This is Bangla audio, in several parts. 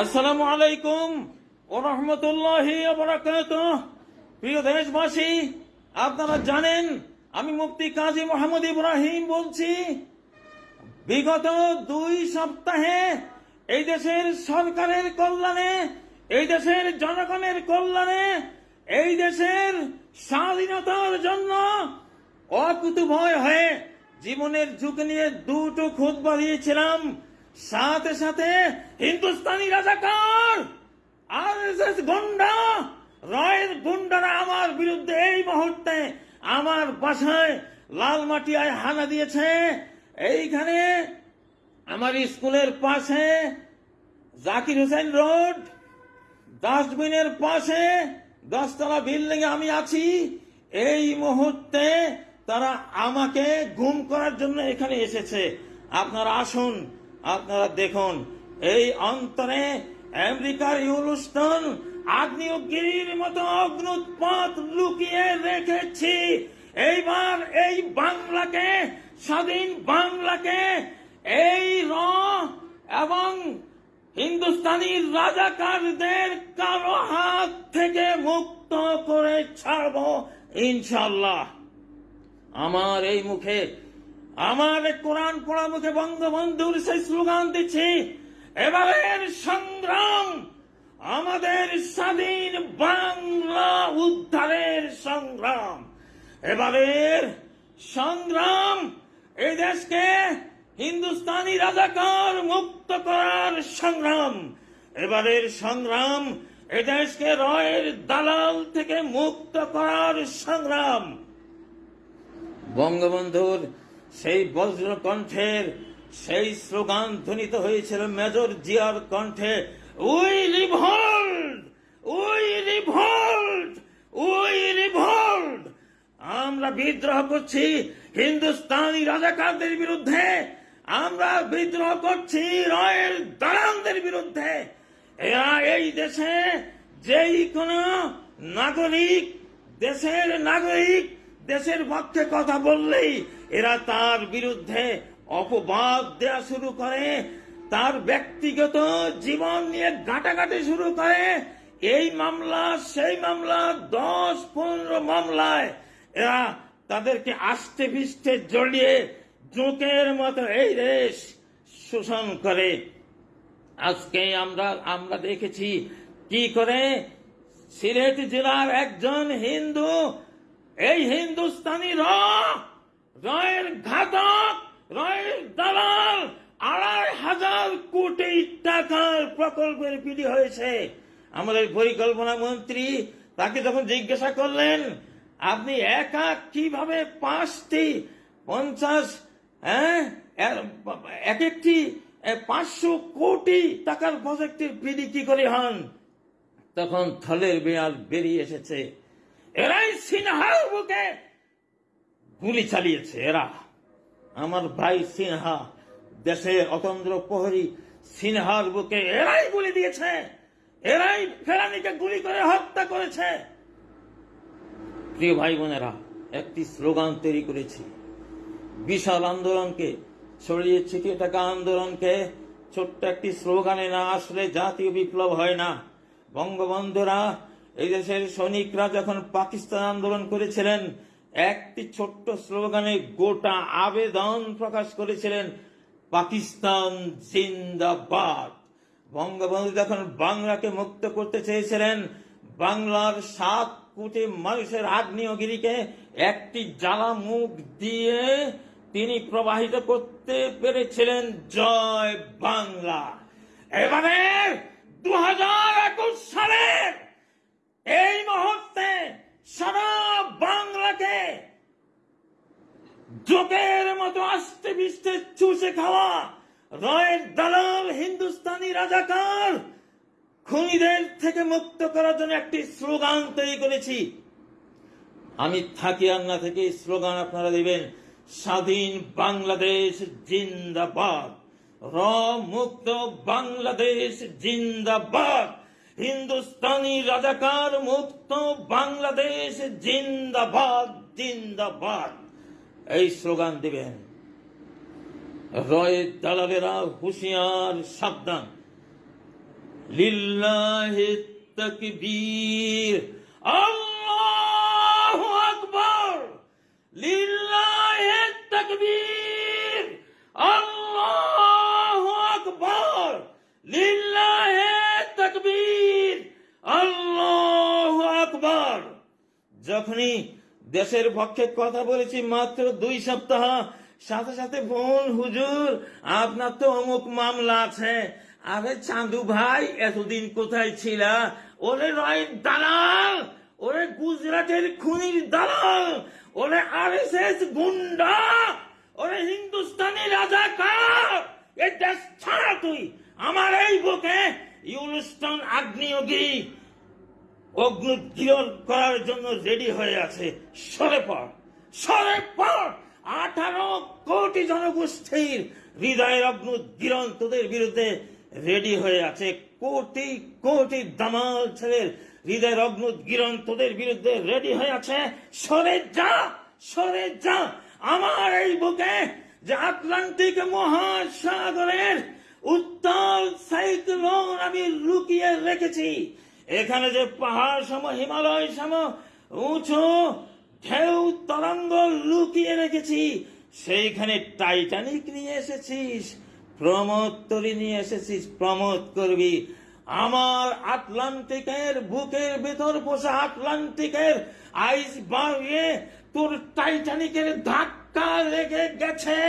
আসসালামু আলাইকুম ও রহমতুল্লাহি প্রিয় দেশবাসী, আপনারা জানেন, আমি মুফতি কাজী মোহাম্মদ ইব্রাহিম বলছি, বিগত দুই সপ্তাহে এই দেশের সরকারের কল্যাণে, এই দেশের জনগণের কল্যাণে, এই দেশের স্বাধীনতার জন্য অকুতুভয় হয়ে জীবনের ঝুঁকি নিয়ে দুটো খুদ বাড়িয়েছিলাম সাথে সাথে হিন্দুস্তানি রাজাকার আর এস এস গুন্ডা, রয়ের গুন্ডারা আমার বিরুদ্ধে এই মুহূর্তে আমার বাসায় লাল মাটিয়ায় হানা দিয়েছে। এইখানে আমার স্কুলের পাশে জাকির হোসেন রোড, ডাস্টবিনের পাশে দশতলা বিল্ডিং আমি আছি। এই মুহূর্তে তারা আমাকে গুম করার জন্য এখানে এসেছে। আপনারা আসুন আপনারা দেখুন, এই অন্তরে আমেরিকার ইউলুস্টন আগ্নেয়গিরির মতো অগ্নুৎপাত লুকিয়ে রেখেছি। এইবার এই বাংলাকে, স্বাধীন বাংলাকে, এই র এবং হিন্দুস্তানি রাজাকারদের কারও হাত থেকে মুক্ত করে ছাড়ব ইনশাল্লাহ আমার এই মুখে আমার কোরআন পড়া মুখে বঙ্গবন্ধুর সেই স্লোগান দিচ্ছি, এবারের সংগ্রাম আমাদের স্বাধীন বাংলা উদ্ধারের সংগ্রাম। এবারের সংগ্রাম এই দেশকে হিন্দুস্তানি রাজাকার মুক্ত করার সংগ্রাম। এবারের সংগ্রাম এ দেশকে রয়ের দালাল থেকে মুক্ত করার সংগ্রাম। বঙ্গবন্ধুর সেই বজ্র কণ্ঠের, সেই স্লোগান ধ্বনিত হয়েছিল মেজর জিয়ার কণ্ঠে। We revolt! We revolt! We revolt! আমরা বিদ্রোহ করছি হিন্দুস্তানি রাজাকারদের বিরুদ্ধে। আমরা বিদ্রোহ করছি রয়ের দালালদের বিরুদ্ধে। এরা এই দেশে যেই কোন নাগরিক, দেশের নাগরিক, দেশের পক্ষে কথা বললেই এরা তার বিরুদ্ধে অপবাদ দেয়া শুরু করে, তার ব্যক্তিগত জীবন নিয়ে ঘাটাঘাটি শুরু করে। এই মামলা, সেই মামলা, দশ, পনেরো মামলায় এরা তাদেরকে আষ্টে পিষ্টে জড়িয়ে জোকের মতো এই দেশ শোষণ করে। আজকে আমরা আমরা দেখেছি কি করে সিলেট জেলার একজন হিন্দু, এই হিন্দুস্তানি র রয়ের ঘাতক রয়ের দালাল, আড়াই হাজার কোটি টাকার প্রকল্পের পিডি হয়েছে। আমাদের পরিকল্পনা মন্ত্রী তাকে যখন জিজ্ঞাসা করলেন, আপনি একা কীভাবে পাঁচটি পঞ্চাশ হ্যাঁ এক একটি পাঁচশো কোটি টাকার প্রজেক্টের পিডি কি করে হন? তখন থলের বেয়াল বেরিয়ে এসেছে। এরাই সিনহার বুকে গুলি চালিয়েছে এরা। আমার ভাই সিনহা দেশের অতন্দ্র প্রহরী সিনহার বুকে এরাই গুলি দিয়েছে। এরাই ফেরানিকে গুলি করে হত্যা করেছে। প্রিয় ভাই বোনেরা একটি স্লোগান তৈরি করেছি। বিশাল আন্দোলনকে ছড়িয়ে ছিটিয়ে থাকা আন্দোলনকে ছোট্ট একটি স্লোগানে না আসলে জাতীয় বিপ্লব হয় না। বঙ্গবন্ধুরা, এই দেশের সৈনিকরা যখন পাকিস্তান আন্দোলন করেছিলেন একটি ছোট্ট স্লোগানে গোটা আবেদন প্রকাশ করেছিলেন পাকিস্তান জিন্দাবাদ। বঙ্গবন্ধু যখন বাংলাকে মুক্ত করতে চেয়েছিলেন, বাংলার সাত কোটি মানুষের আগ্নেয়গিরিকে একটি জ্বালা মুখ দিয়ে তিনি প্রবাহিত করতে পেরেছিলেন জয় বাংলা। এবারে দু হাজার একুশ সালের এই মুহূর্তে সারা বাংলাকে জোকের মতো আস্তে বিস্তে চুষে খাওয়া রয়ের দালাল হিন্দুস্তানি রাজাকার। খুনিদের থেকে মুক্ত করার জন্য একটি স্লোগান তৈরি করেছি। আমি থাকি আর না থেকে স্লোগান আপনারা দিবেন, স্বাধীন বাংলাদেশ জিন্দাবাদ র মুক্ত বাংলাদেশ জিন্দাবাদ। হিন্দুস্তানি রাজাকার মুক্ত বাংলাদেশ জিন্দাবাদ জিন্দাবাদ। এই স্লোগান দিবেন। রয়ের দালালেরা হুঁশিয়ার, সাবধান। লিল্লাহি তাকবীর। আল্লাহু আকবার! লিল্লাহি তাকবীর! আল্লাহু আকবার! লিল্লাহি তাকবীর আল্লাহু আকবার যখনই দেশের পক্ষে কথা বলেছি, মাত্র দুই সপ্তাহ, সাথে সাথে বোন, হুজুর, আপনার তো অমুক মামলা আছে। আরে চাঁদু ভাই, এতদিন কোথায় ছিল? ওরে রয় দালাল! ওরে গুজরাটের খুনির দালাল! ওরে আর এস এস গুন্ডা! ওরে হিন্দুস্তানি রাজাকার! এ দেশ ছাড়া তুই! আমার এই বুকে ইউলস্টন আগ্নেয়গিরি অগ্নুদ্গীরণ করার জন্য রেডি হয়ে আছে সরে পর সরে পর আঠারো কোটি জনগোষ্ঠীর হৃদয়ের অগ্নুদ্গীরণ তোদের বিরুদ্ধে রেডি হয়ে আছে। কোটি কোটি দামাল ছেলের হৃদয়ের অগ্নুদ্গীরণ তোদের বিরুদ্ধে রেডি হয়ে আছে। সরে যা! সরে যা! আমার এই বুকে যে আটলান্টিক মহাসাগরের উত্তাল সাইক্লোন আমি লুকিয়ে রেখেছি। এখানে যে পাহাড় সম, হিমালয় সম, উঁচু ঢেউ তরঙ্গ লুকিয়ে রেখেছি, সেইখানে টাইটানিক নিয়ে এসেছিস, প্রমোদ তরি নিয়ে এসেছিস, প্রমোদ করবি। আমার আটলান্টিকের বুকের ভেতর বসে আটলান্টিকের আইস বাড়িয়ে তোর টাইটানিকের ধাক্কা লেগে গেছে।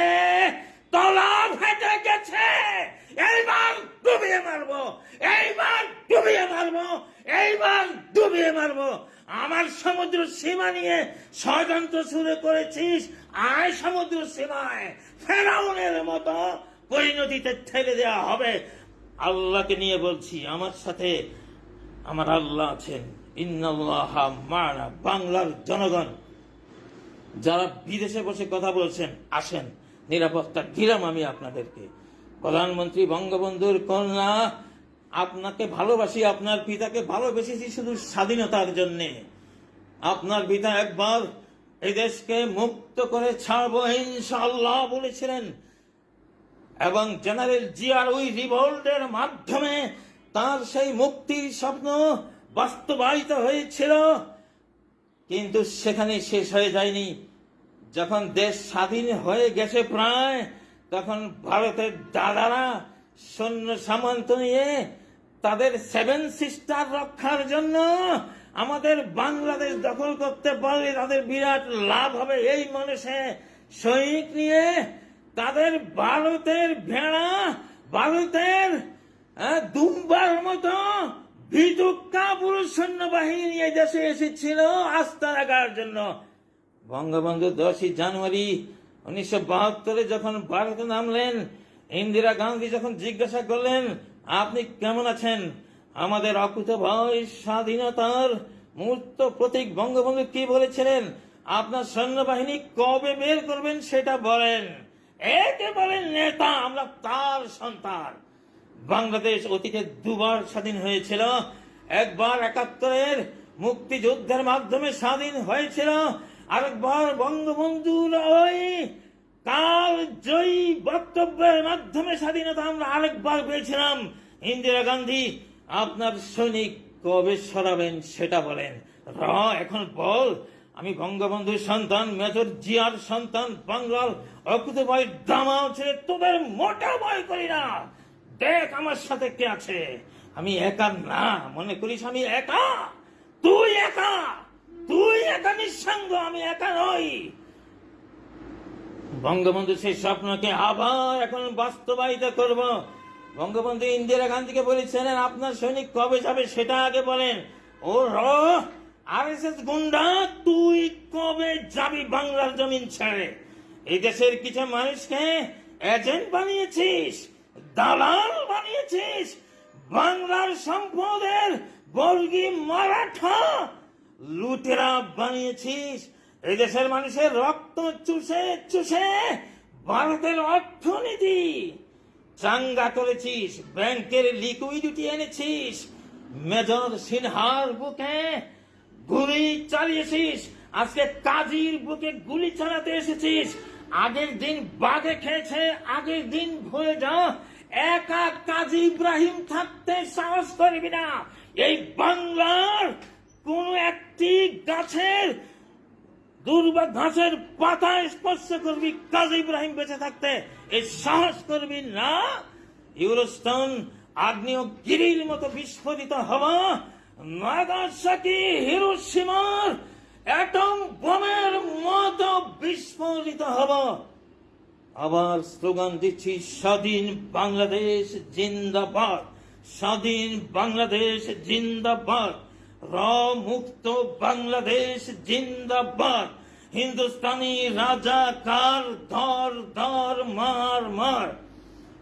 তলা ফেটে গেছে। এইবার ডুবিয়ে মারবো। এইবার ডুবিয়ে মারবো। এইবার ডুবিয়ে মারবো। আমার সমুদ্র সীমা নিয়ে ষড়যন্ত্র শুরু করেছিস। আয় সমুদ্র সীমায়। ফেরাউনের মতো পরিণতিতে ঠেলে দেওয়া হবে। আল্লাহকে নিয়ে বলছি, আমার সাথে আমার আল্লাহ আছেন। ইন্নাল্লাহ মানা বাংলার জনগণ। যারা বিদেশে বসে কথা বলছেন, আসেন। নিরাপত্তা দিলাম আমি আপনাদেরকে। প্রধানমন্ত্রী বঙ্গবন্ধুর কন্যা, আপনাকে ভালোবাসি, আপনার পিতাকে ভালোবেসেছি শুধু স্বাধীনতার জন্যে। আপনার পিতা একবার এই দেশকে মুক্ত করে ছাড়বো ইনশাল্লাহ বলেছিলেন। এবং জেনারেল জিয়ার ওই রিভোল্টের মাধ্যমে তার সেই মুক্তির স্বপ্ন বাস্তবায়িত হয়েছিল, কিন্তু সেখানে শেষ হয়ে যায়নি। যখন দেশ স্বাধীন হয়ে গেছে প্রায়, তখন ভারতের দাদারা সৈন্য সামন্ত নিয়ে তাদের সেভেন সিস্টার রক্ষার জন্য আমাদের বাংলাদেশ দখল করতে পারলে তাদের বিরাট লাভ হবে। এই মানুষে সৈনিক নিয়ে তাদের ভারতের ভেড়া, ভারতের দুম্বার মতো ভিতুক্কা পুরুষ সৈন্যবাহিনী নিয়ে দেশে এসেছিল আস্থা রাখার জন্য। বঙ্গবন্ধু দশই জানুয়ারি উনিশশো বাহাত্তরে যখন ভারতে নামলেন, ইন্দিরা গান্ধী যখন জিজ্ঞাসা করলেন, আপনি কেমন আছেন? আমাদের অকুত ভয়, স্বাধীনতার মূর্ত প্রতীক বঙ্গবন্ধু কি বলেছিলেন? আপনার সৈন্যবাহিনী কবে বের করবেন সেটা বলেন। একে বলেন নেতা, আমরা তার সন্তান। বাংলাদেশ অতীতে দুবার স্বাধীন হয়েছিল। একবার একাত্তরের মুক্তিযুদ্ধের মাধ্যমে স্বাধীন হয়েছিল। আরেকবার বঙ্গবন্ধুর ওই কাল জয়ী বক্তব্যের মাধ্যমে স্বাধীনতা আমরা আরেকবার পেয়েছিলাম। ইন্দিরা গান্ধী, আপনার সৈনিক কবে সরাবেন সেটা বলেন। র, এখন বল। আমি বঙ্গবন্ধুর সন্তান, মেজর জিয়ার সন্তান বাংলার অকুত ভয় দামাও ছেড়ে তোদের মোটা ভয় করি না। দেখ আমার সাথে কে আছে। আমি একা না, মনে করিস আমি একা? তুই একা? তুই একা নিঃসঙ্গ, আমি একা নই। বঙ্গবন্ধু সেই স্বপ্নকে আবার এখন বাস্তবায়িত করব। বঙ্গবন্ধু ইন্দিরা গান্ধীকে বলেছিলেন, আপনার সৈনিক কবে যাবে সেটা আগে বলেন। ও র গুন্ডা, তুই কবে যাবি বাংলার জমিন ছেড়ে? এই দেশের কিছু মানুষকে এজেন্ট বানিয়েছিস, দালাল বানিয়েছিস, বাংলার সম্পদের বর্গী মারাঠা লুটেরা বানিয়েছিস। এই দেশের মানুষের রক্ত চুষে চুষে ভারতের অর্থনীতি। চাঙ্গা করেছিস ব্যাংকের লিকুইডিটি এনেছিস। মেজর সিনহার বুকে গুলি চালিয়েছিস। আজকে কাজীর বুকে গুলি চালাতে এসেছিস। আগের দিন বাঘে খেয়েছে, আগের দিন ভুলে যা। একা কাজী ইব্রাহিম থাকতে সাহস করবি না। এই বাংলার কোন একটি গাছের দুর্বা ঘাসের পাতা স্পর্শ করবি, কাজী ইব্রাহিম বেঁচে থাকতে। এই সাহস করবি না। ইউরোস্টোন আগ্নেয় গিরির মতো বিস্ফোরিত হওয়া, নাগাসাকি, হিরোসীমার অ্যাটম বোমের মতো বিস্ফোরিত হওয়া। আবার স্লোগান দিচ্ছি, স্বাধীন বাংলাদেশ জিন্দাবাদ, স্বাধীন বাংলাদেশ জিন্দাবাদ। র মুক্ত বাংলাদেশ জিন্দাবাদ। হিন্দুস্তানি রাজা কার ধর ধর মার মার?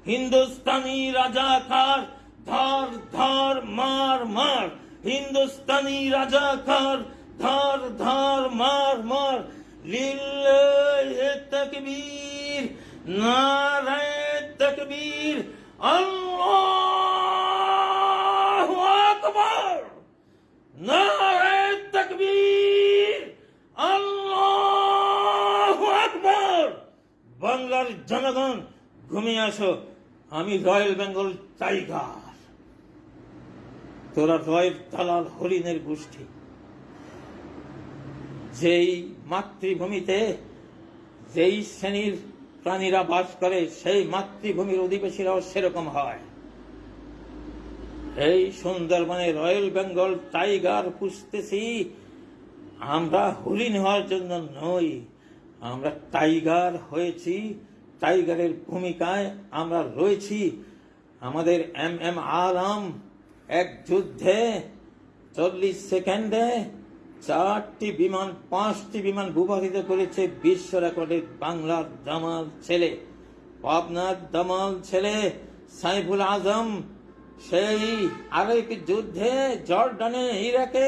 হিন্দুস্তানি রাজা কার ধর ধর মার মার? হিন্দুস্তানি রাজাকার ধর ধর মার মার? লিল্লাহে তকবীর, নারায়ে তকবীর। আল্লাহু আকবার! বাংলার জনগণ, ঘুমিয়ে আসো। আমি রয়্যাল বেঙ্গল টাইগার। তোরা রয়ের দালাল হরিণের গোষ্ঠী। যেই মাতৃভূমিতে, যেই শ্রেণির প্রাণীরা বাস করে, সেই মাতৃভূমির অধিবাসীরাও সেরকম হয়। এই সুন্দরবনে রয়্যাল বেঙ্গল টাইগার পুষতেছি। আমরা হরিণ হওয়ার জন্য নই। আমরা টাইগার হয়েছি। টাইগারের ভূমিকায় আমরা রয়েছি। আমাদের এম এম আলম এক যুদ্ধে চল্লিশ সেকেন্ডে চারটি বিমান, পাঁচটি বিমান ভূপাতিত করেছে বিশ্ব রেকর্ডের বাংলার দামাল ছেলে। পাবনার দামাল ছেলে সাইফুল আজম সেই আরেক যুদ্ধে জর্ডানে ইরাকে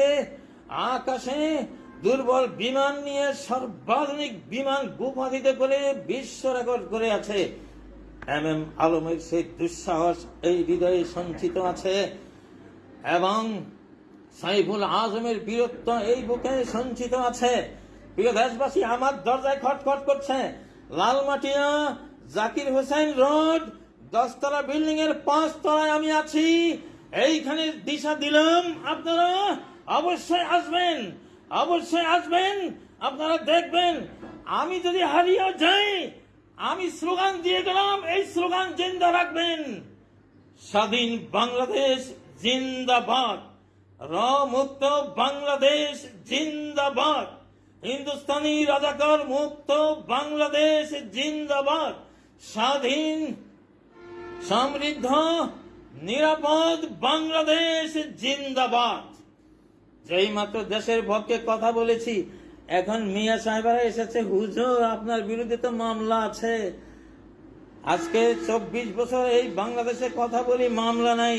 আকাশে দুর্বল বিমান নিয়ে সর্বাধুনিক বিমান ভূপাতিত করে বিশ্ব রেকর্ড করে আছে। এম এম আলমের সেই দুঃসাহস এই হৃদয়ে সঞ্চিত আছে এবং সাইফুল আজমের বীরত্ব এই বুকে সঞ্চিত আছে। প্রিয় দেশবাসী, আমার দরজায় খটখট করছে। লালমাটিয়া জাকির হোসেন রোড দশতলা বিল্ডিং এর পাঁচ তলায় আমি আছি। এইখানে দিশা দিলাম। আপনারা অবশ্যই আসবেন। অবশ্যই আসবেন। আপনারা দেখবেন। আমি যদি হারিয়ে যাই, আমি স্লোগান দিয়ে গেলাম। এই স্লোগান জিন্দা রাখবেন। স্বাধীন বাংলাদেশ জিন্দাবাদ। মুক্ত বাংলাদেশ জিন্দাবাদ। হিন্দুস্তানি রাজাকার মুক্ত বাংলাদেশ জিন্দাবাদ। স্বাধীন সমৃদ্ধ, নিরাপদ বাংলাদেশ জিন্দাবাদ। যেই মাত্র দেশের পক্ষে কথা বলেছি, এখন মিয়া সাহেবেরা এসেছে, হুজুর, আপনার বিরুদ্ধে তো মামলা আছে। আজকে চব্বিশ বছর এই বাংলাদেশে কথা বলি, মামলা নাই।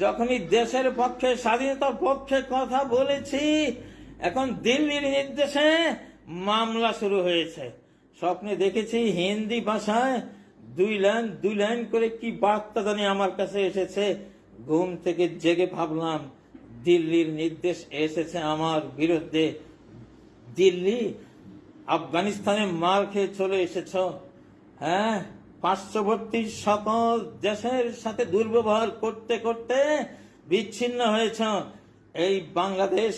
যখনই দেশের পক্ষে স্বাধীনতার পক্ষে কথা বলেছি, এখন দিল্লির নির্দেশে মামলা শুরু হয়েছে। স্বপ্নে দেখেছি হিন্দি ভাষায় দুই লাইন দুই লাইন করে কি বার্তা জানি আমার কাছে এসেছে? ঘুম থেকে জেগে ভাবলাম, দিল্লির নির্দেশ এসেছে আমার বিরুদ্ধে। দিল্লি, আফগানিস্তানে মার খেয়ে চলে এসেছ। হ্যাঁ পার্শ্ববর্তী সকল দেশের সাথে দুর্ব্যবহার করতে করতে বিচ্ছিন্ন হয়েছ। এই বাংলাদেশ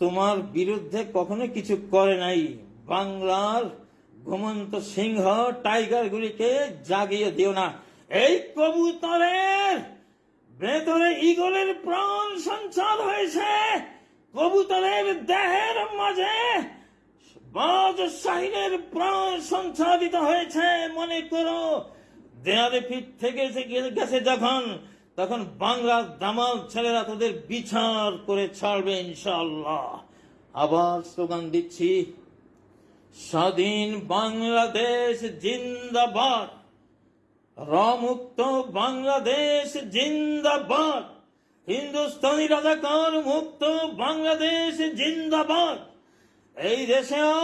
তোমার বিরুদ্ধে কখনো কিছু করে নাই। বাংলার ঘুমন্ত সিংহ টাইগার গুলিকে জাগিয়ে দিও না। এই কবুতরের ভেতরে ইগলের প্রাণ সঞ্চার হয়েছে। কবুতরের দেহের মাঝে বাজ শাহিনের প্রাণ সঞ্চারিত হয়েছে, মনে করো। দেয়ালে ফিট থেকে গেছে যখন, তখন বাংলার দামাল ছেলেরা তাদের বিচার করে ছাড়বে ইনশাআল্লাহ। আবার স্লোগান দিচ্ছি স্বাধীন বাংলাদেশ জিন্দাবাদ। রমুক্ত বাংলাদেশ জিন্দাবাদ। হিন্দুস্তানি রাজাকার মুক্ত বাংলাদেশ জিন্দাবাদ। এই দেশেও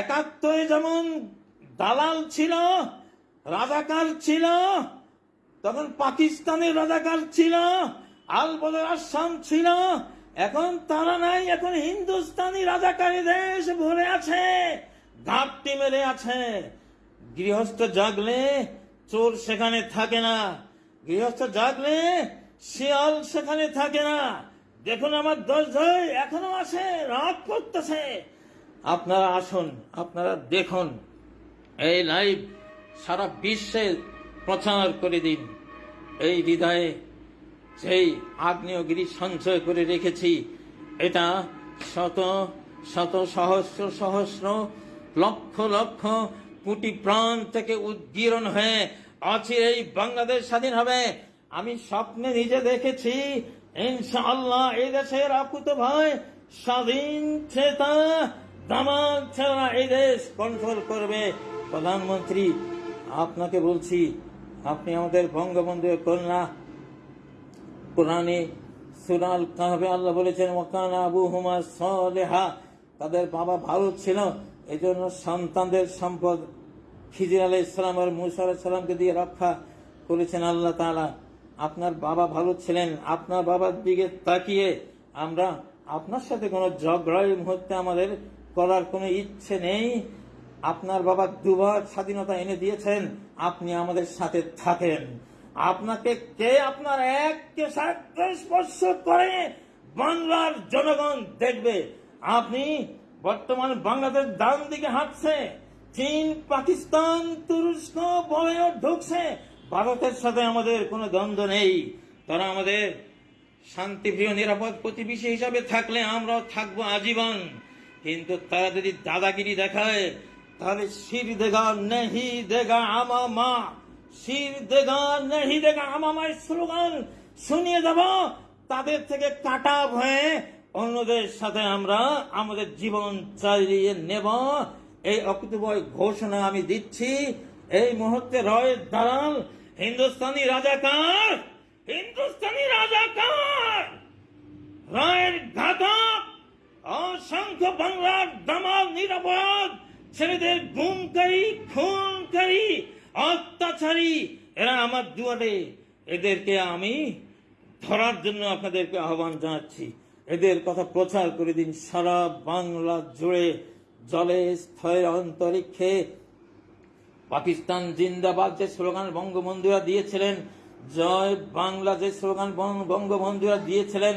একাত্তরে যেমন দালাল ছিল, রাজাকার ছিল, তখন পাকিস্তানের রাজাকার ছিল, আল বদর আসাম ছিল, এখন তারা নাই, এখন হিন্দুস্তানি রাজাকারী দেশ ভরে আছে। ঘাপটি মেরে আছে। গৃহস্থ জাগলে চোর সেখানে থাকে না। গৃহস্থ জাগলে শিয়াল সেখানে থাকে না। দেখুন আমার দোষ ধরে এখনও আছে রাত করতেছে। আপনারা আসুন, আপনারা দেখুন। এই লাইভ সারা বিশ্বে প্রচার করে দিন। এই হৃদয়ে সেই আগ্নেয়গিরি সঞ্চয় করে রেখেছি, এটা শত শত সহস্র সহস্র লক্ষ লক্ষ কোটি প্রাণ থেকে উদ্গীরণ হয়ে অচিরেই বাংলাদেশ স্বাধীন হবে। আমি স্বপ্নে নিজে দেখেছি, ইনশাআল্লাহ এই দেশের আকুত ভাই স্বাধীন চেতা দামাল ছেলেরা এই দেশ কন্ট্রোল করবে। প্রধানমন্ত্রী, আপনাকে বলছি, আপনি আমাদের বঙ্গবন্ধুর কন্যা। কোরআনে সুরাল কাহবে আল্লাহ বলেছেন ওকান আবু হুমা সলেহা। তাদের বাবা ভালো ছিল। এই জন্য সন্তানদের সম্পদ খিজির আলাহ ইসলাম আর মুসা আলাহ সাল্লামকে দিয়ে রক্ষা করেছেন আল্লাহ তাআলা। আপনার বাবা ভালো ছিলেন, আপনার বাবার দিকে তাকিয়ে আমরা আপনার সাথে কোনো এই মুহূর্তে আমাদের করার কোনো ইচ্ছে নেই। আপনার বাবা দুবার স্বাধীনতা এনে দিয়েছেন, আপনি আমাদের সাথে থাকেন। আপনাকে কে আপনার এককে সাথে স্পর্শ করে বাংলার জনগণ দেখবে? আপনি বর্তমান বাংলাদেশ ডান দিকে হাঁটছে, চীন, পাকিস্তান, তুরস্ক বয়ে ঢুকছে। ভারতের সাথে আমাদের কোনো দ্বন্দ্ব নেই। তারা আমাদের শান্তিপ্রিয়, নিরাপদ প্রতিবেশী হিসাবে থাকলে আমরাও থাকব আজীবন। কিন্তু তারা যদি দাদাগিরি দেখায়, তাহলে শির দেগা নেহি দেগা আমা মা। শির দেগা নেহি দেগা আমা মায়ের স্লোগান শুনিয়ে যাব তাদের থেকে কাটা হয়ে অন্যদের সাথে আমরা আমাদের জীবন চালিয়ে নেব। এই অকুতবয় ঘোষণা আমি দিচ্ছি। এই মুহূর্তে রয়ের দালাল, হিন্দুস্তানি রাজাকার হিন্দুস্তানি রাজাকার! রায়ের ঘাতক, অসংখ্য বাংলার দামাল নিরাপদ ছেলেদের গুমকারী খুনকারী অত্যাচারী, এরা আমার দুয়ারে। এদেরকে আমি ধরার জন্য আপনাদেরকে আহ্বান জানাচ্ছি। এদের কথা প্রচার করে দিন সারা বাংলা জুড়ে। জলে স্থলে অন্তরিক্ষে পাকিস্তান জিন্দাবাদ যে স্লোগান বঙ্গবন্ধুরা দিয়েছিলেন, জয় বাংলা যে স্লোগান বঙ্গবন্ধুরা দিয়েছিলেন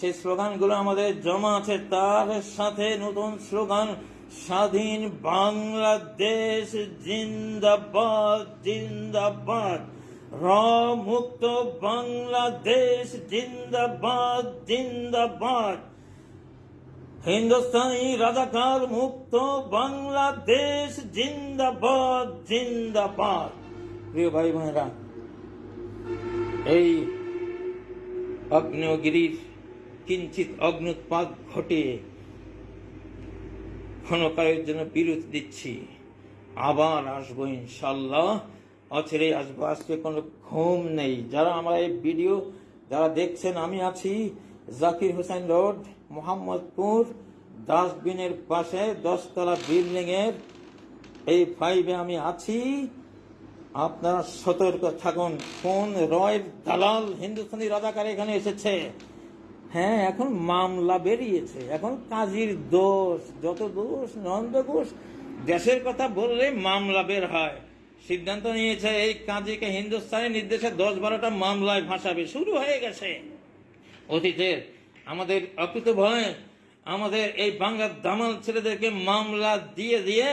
সেই স্লোগানগুলো আমাদের জমা আছে। তার সাথে নতুন স্লোগান, স্বাধীন বাংলাদেশ জিন্দাবাদ জিন্দাবাদ। র মুক্ত বাংলাদেশ জিন্দাবাদ জিন্দাবাদ হিন্দুস্তানি রাজাকার মুক্ত বাংলাদেশ জিন্দাবাদ জিন্দাবাদ প্রিয় ভাই বোনেরা, এই অগ্নেয়গিরির কিঞ্চিত অগ্নুৎপাত ঘটে। ক্ষণকালের জন্য বিরতি দিচ্ছি। আবার আসব ইনশাল্লাহ অছেরে আসব। আজকে কোনো ঘুম নেই। যারা আমার এই ভিডিও, যারা দেখছেন, আমি আছি জাকির হোসেন রোড, মোহাম্মদপুর, ডাস্টবিনের পাশে দশতলা বিল্ডিং এর এই ফাইভে আমি আছি। আপনারা সতর্ক থাকুন। কোন রয়ের দালাল হিন্দুস্তানি রাজাকার এখানে এসেছে? হ্যাঁ এখন মামলা বেরিয়েছে। এখন কাজীর দোষ। যত দোষ, নন্দ ঘোষ, দেশের কথা বললে মামলা বের হয়। সিদ্ধান্ত নিয়েছে, এই কাজীকে হিন্দুস্তানি নির্দেশে দশ বারোটা মামলায় ভাসাবে শুরু হয়ে গেছে। অতীতের আমাদের অকৃত ভয়ে আমাদের এই বাংলার দামাল ছেলেদেরকে মামলা দিয়ে দিয়ে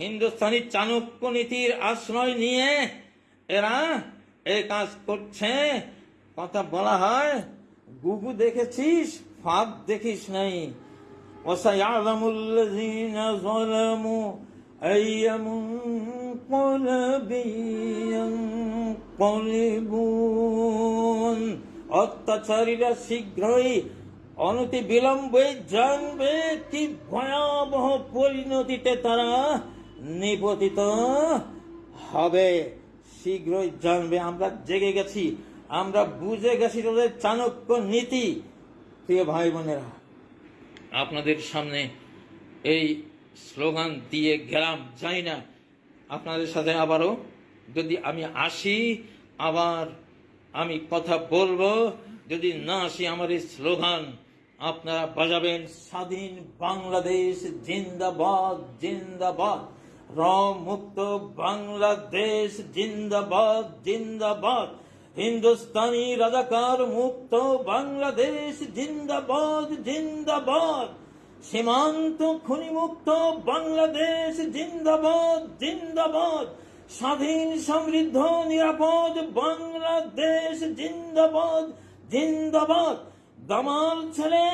হিন্দুস্তানি চাণক্য নীতির আশ্রয় নিয়ে এরা এই কাজ করছে। কথা বলা হয়, গুগু দেখেছিস, ফাঁদ দেখিস নাই। ওসাই আলমুল্লাহ أي منقلب ينقلبون অত্যাচারীরা শীঘ্রই অনতি বিলম্বে জানবে কি ভয়াবহ পরিণতিতে তারা নিপতিত হবে শীঘ্রই জানবে আমরা জেগে গেছি আমরা বুঝে গেছি তাদের চাণক্য নীতি প্রিয় ভাই বোনেরা আপনাদের সামনে এই স্লোগান দিয়ে গেলাম জানি না আপনাদের সাথে আবারও যদি আমি আসি, আবার আমি কথা বলব, যদি না আসি আমার এই স্লোগান, আপনারা বাজাবেন স্বাধীন বাংলাদেশ জিন্দাবাদ জিন্দাবাদ। র মুক্ত বাংলাদেশ জিন্দাবাদ জিন্দাবাদ। হিন্দুস্তানি রাজাকার মুক্ত বাংলাদেশ জিন্দাবাদ জিন্দাবাদ। সীমান্ত খনিমুক্ত বাংলাদেশ জিন্দাবাদ জিন্দাবাদ। স্বাধীন, সমৃদ্ধ, নিরাপদ বাংলাদেশ জিন্দাবাদ জিন্দাবাদ। দামাল ছেলে,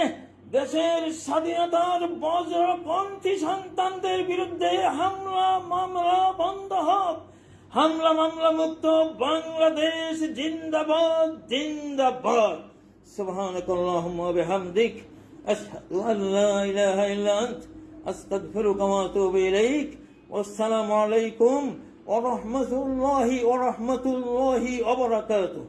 দেশের স্বাধীনতার বজ্রপন্থী সন্তানদের বিরুদ্ধে হামলা, মামলা, বন্ধ হোক। হামলা, মামলা মুক্ত বাংলাদেশ জিন্দাবাদ জিন্দাবাদ। সুবহানাকাল্লাহুম্মা বিহামদিক। أشهد أن لا إله إلا أنت أستغفرك وأتوب إليك. والسلام عليكم ورحمة الله ورحمة الله وبركاته.